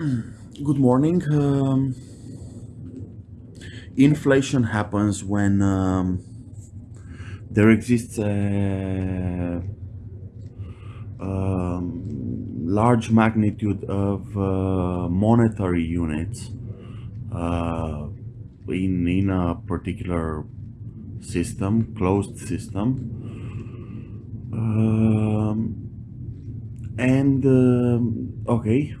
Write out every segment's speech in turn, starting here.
Good morning. Um, inflation happens when um, there exists a um, large magnitude of uh, monetary units uh, in in a particular system, closed system, um, and um, okay,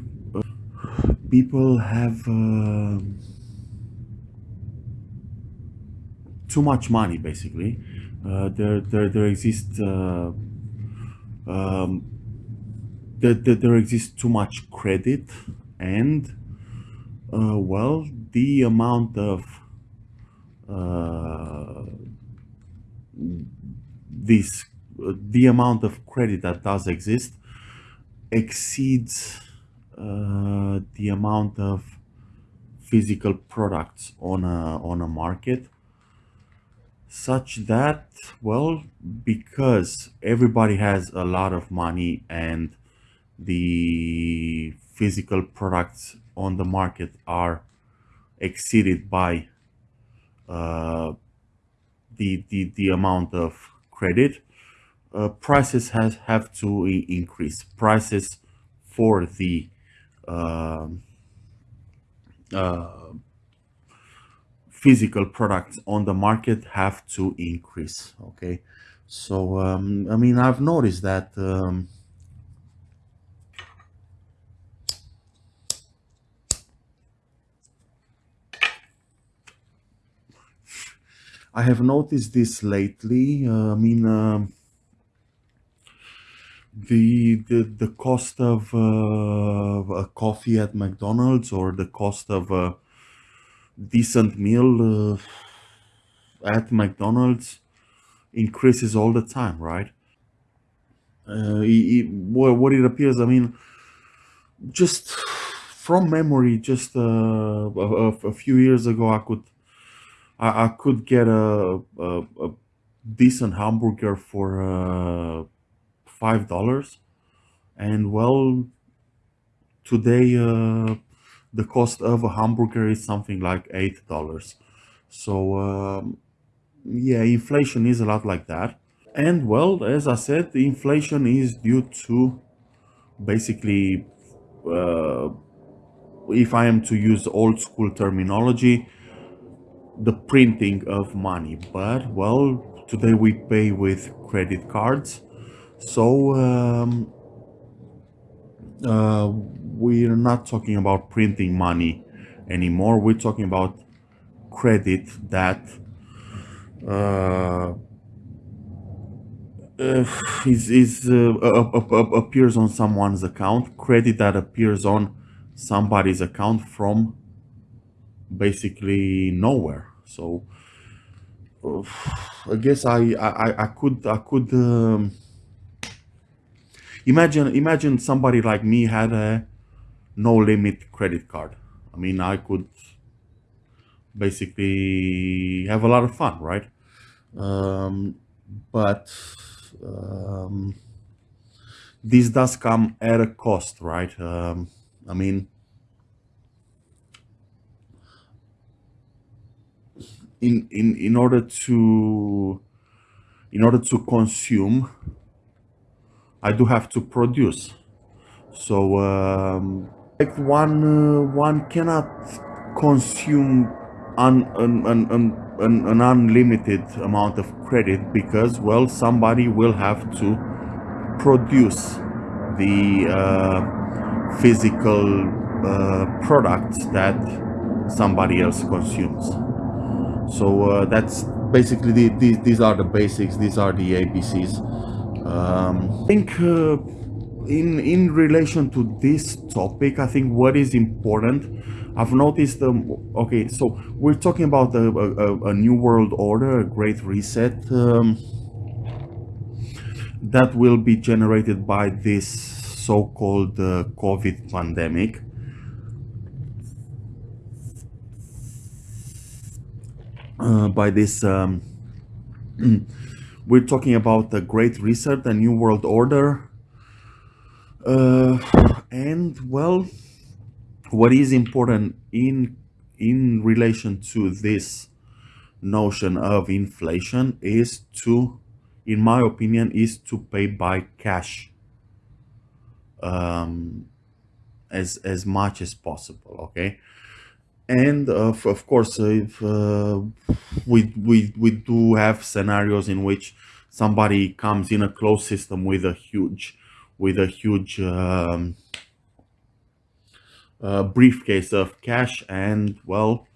people have uh, too much money basically. Uh, there, there there exists uh, um, there, there, there exists too much credit and uh, well the amount of uh, this the amount of credit that does exist exceeds uh, the amount of physical products on a on a market such that well because everybody has a lot of money and the physical products on the market are exceeded by uh, the, the the amount of credit uh, prices has have to increase. Prices for the physical products on the market have to increase okay? So um, I mean I've noticed that um, I have noticed this lately. Uh, I mean um, the the the cost of uh, a coffee at McDonald's or the cost of a decent meal uh, at McDonald's increases all the time, right? Uh, it, it, what it appears, I mean, just from memory, just uh, a, a, few years ago, I could I, I could get a, a, a decent hamburger for uh, five dollars. And well today uh, the cost of a hamburger is something like eight dollars. So um, yeah inflation is a lot like that. And well as i said inflation is due to basically uh, if i am to use old school terminology the printing of money. But well today we pay with credit cards so um, uh, we're not talking about printing money anymore. We're talking about credit that uh, uh, is, is uh, appears on someone's account. Credit that appears on somebody's account from basically nowhere. So uh, I guess I I, I could I could. Um, imagine imagine somebody like me had a no limit credit card. I mean i could basically have a lot of fun right? Um, but um, this does come at a cost right? Um, i mean in in in order to in order to consume I do have to produce. So um, like one uh, one cannot consume an, an, an, an, an unlimited amount of credit because well somebody will have to produce the uh, physical uh, products that somebody else consumes. So uh, that's basically the, the, these are the basics. These are the ABCs. Um, I think uh, in in relation to this topic, I think what is important, I've noticed. Um, okay, so we're talking about a, a, a new world order, a great reset um, that will be generated by this so-called uh, COVID pandemic. Uh, by this um, we're talking about the Great Reset, the New World Order. Uh, and, well, what is important in in relation to this notion of inflation is to in my opinion is to pay by cash um, as as much as possible okay and uh, of course if uh, we we we do have scenarios in which somebody comes in a closed system with a huge with a huge um, uh, briefcase of cash and well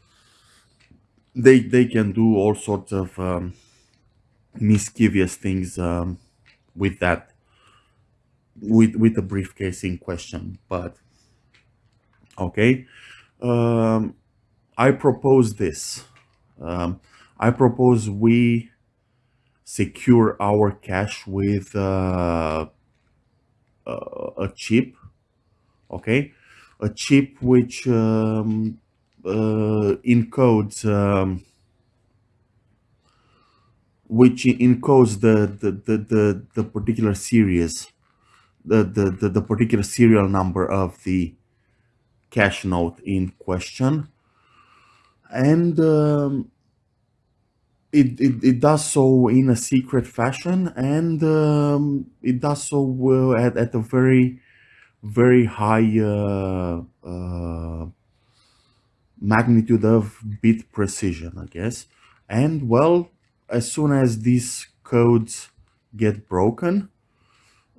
they they can do all sorts of um, mischievous things um, with that with with the briefcase in question. But okay um, i propose this. Um, i propose we secure our cash with uh, a chip okay? A chip which um, uh, encodes um, which encodes the the, the, the, the particular series the, the, the, the particular serial number of the cash note in question and um, it, it, it does so in a secret fashion and um, it does so at, at a very very high uh, uh, magnitude of bit precision I guess. And well as soon as these codes get broken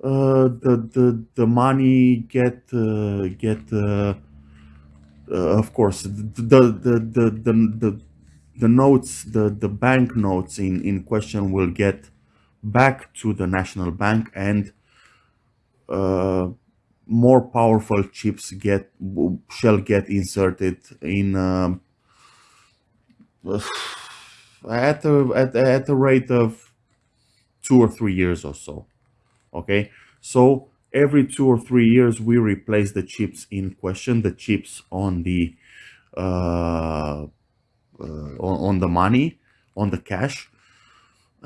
uh, the the the money get uh, get uh, uh of course the the the the the, the notes the the bank notes in in question will get back to the national bank and uh, more powerful chips get shall get inserted in um, at a at, at a rate of two or three years or so. Okay? So every two or three years we replace the chips in question the chips on the uh, uh, on, on the money on the cash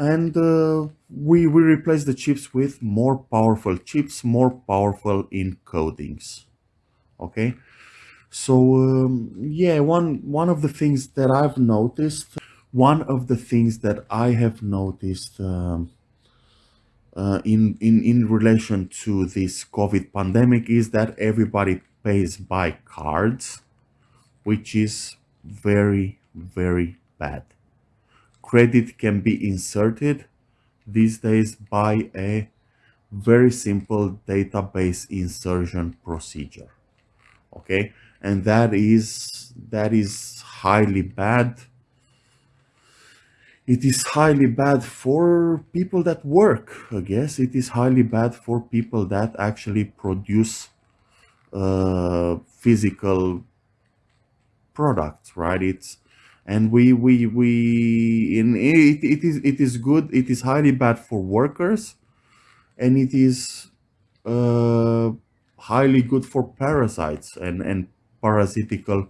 and uh, we, we replace the chips with more powerful chips, more powerful encodings. Okay, so um, yeah, one one of the things that I've noticed, one of the things that I have noticed um, uh, in in in relation to this COVID pandemic is that everybody pays by cards, which is very very bad. Credit can be inserted these days by a very simple database insertion procedure okay? And that is that is highly bad it is highly bad for people that work i guess. It is highly bad for people that actually produce uh, physical products right? It's and we we we in it, it is it is good it is highly bad for workers and it is uh, highly good for parasites and and parasitical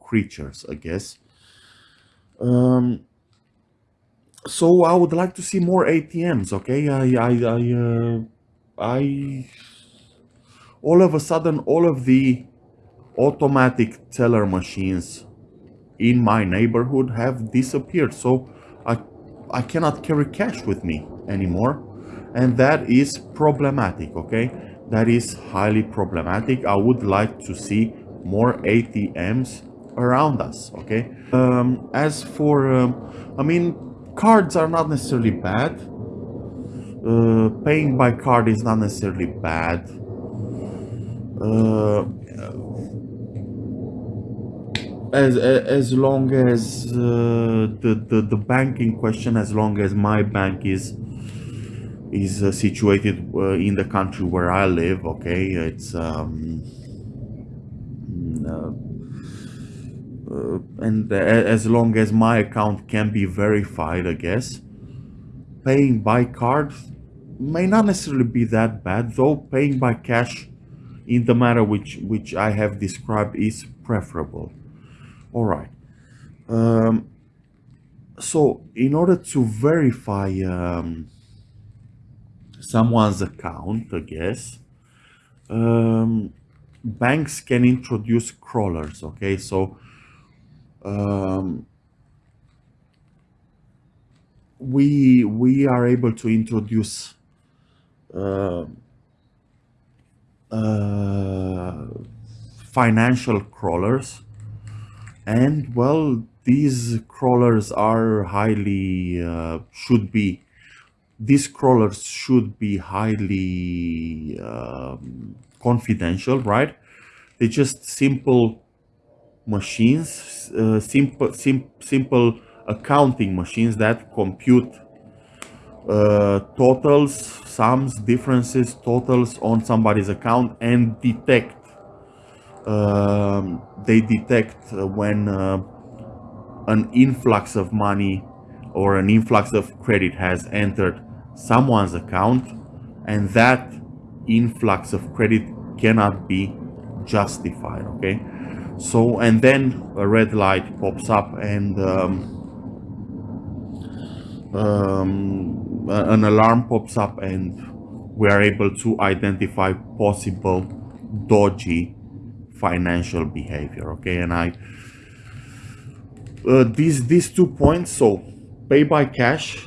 creatures i guess. Um, so i would like to see more atms okay i i i uh, i all of a sudden all of the automatic teller machines in my neighborhood have disappeared. So I, I cannot carry cash with me anymore. And that is problematic, okay? That is highly problematic. I would like to see more ATMs around us, okay? Um, as for, um, I mean, cards are not necessarily bad. Uh, paying by card is not necessarily bad. Uh, as as long as uh, the, the the bank in question as long as my bank is is uh, situated uh, in the country where I live okay it's um mm, uh, and as long as my account can be verified I guess. Paying by card may not necessarily be that bad though paying by cash in the manner which which I have described is preferable. All right. Um, so in order to verify um, someone's account, I guess, um, banks can introduce crawlers okay? So um, we we are able to introduce uh, uh, financial crawlers. And well these crawlers are highly uh, should be these crawlers should be highly um, confidential right? They're just simple machines uh, simple sim simple accounting machines that compute uh, totals sums differences totals on somebody's account and detect um, they detect when uh, an influx of money or an influx of credit has entered someone's account and that influx of credit cannot be justified okay so and then a red light pops up and um, um, an alarm pops up and we are able to identify possible dodgy financial behavior okay? And i uh, these these two points so pay by cash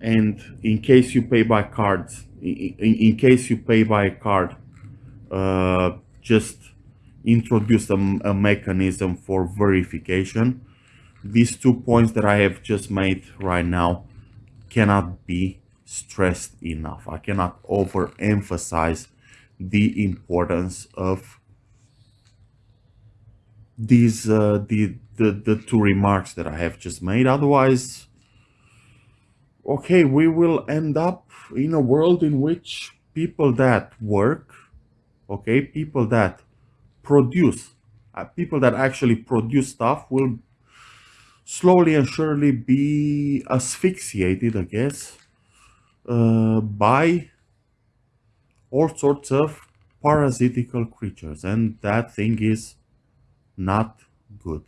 and in case you pay by cards in, in case you pay by card uh, just introduce a, a mechanism for verification. These two points that i have just made right now cannot be stressed enough. I cannot overemphasize the importance of these uh, the, the the two remarks that I have just made. Otherwise okay we will end up in a world in which people that work okay people that produce uh, people that actually produce stuff will slowly and surely be asphyxiated I guess uh, by all sorts of parasitical creatures. And that thing is not good